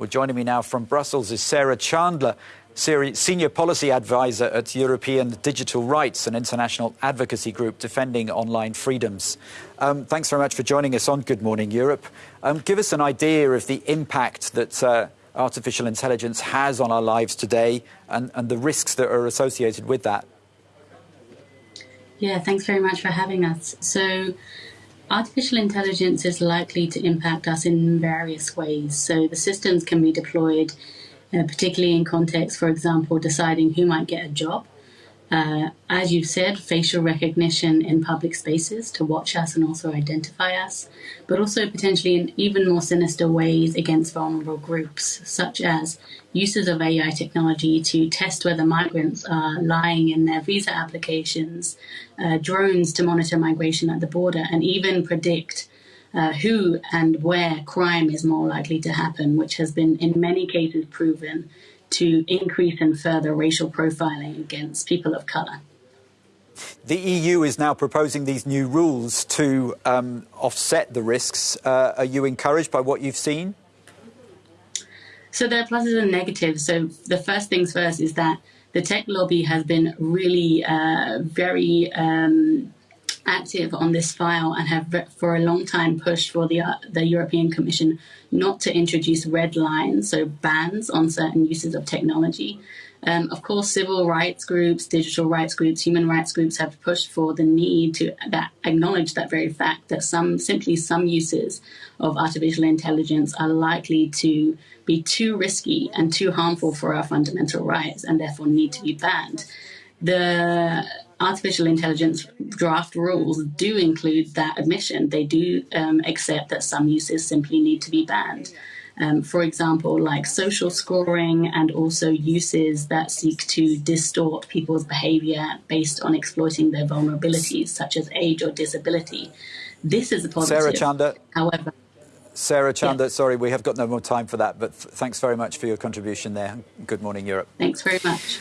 Well, joining me now from Brussels is Sarah Chander, Senior Policy Advisor at European Digital Rights, an international advocacy group defending online freedoms. Um, thanks very much for joining us on Good Morning Europe. Um, give us an idea of the impact that uh, artificial intelligence has on our lives today and, and the risks that are associated with that. Yeah, thanks very much for having us. So, Artificial intelligence is likely to impact us in various ways. So the systems can be deployed, uh, particularly in context, for example, deciding who might get a job uh, as you've said, facial recognition in public spaces to watch us and also identify us, but also potentially in even more sinister ways against vulnerable groups, such as uses of AI technology to test whether migrants are lying in their visa applications, uh, drones to monitor migration at the border, and even predict uh, who and where crime is more likely to happen, which has been in many cases proven to increase and further racial profiling against people of colour. The EU is now proposing these new rules to um, offset the risks. Uh, are you encouraged by what you've seen? So there are pluses and negatives. So the first things first is that the tech lobby has been really uh, very um, active on this file and have for a long time pushed for the, uh, the European Commission not to introduce red lines, so bans on certain uses of technology. Um, of course, civil rights groups, digital rights groups, human rights groups have pushed for the need to that acknowledge that very fact that some simply some uses of artificial intelligence are likely to be too risky and too harmful for our fundamental rights and therefore need to be banned. The artificial intelligence draft rules do include that admission. They do um, accept that some uses simply need to be banned. Um, for example, like social scoring and also uses that seek to distort people's behavior based on exploiting their vulnerabilities, such as age or disability. This is a positive. Sarah Chander. However, Sarah Chander, yeah. sorry, we have got no more time for that, but thanks very much for your contribution there. Good morning, Europe. Thanks very much.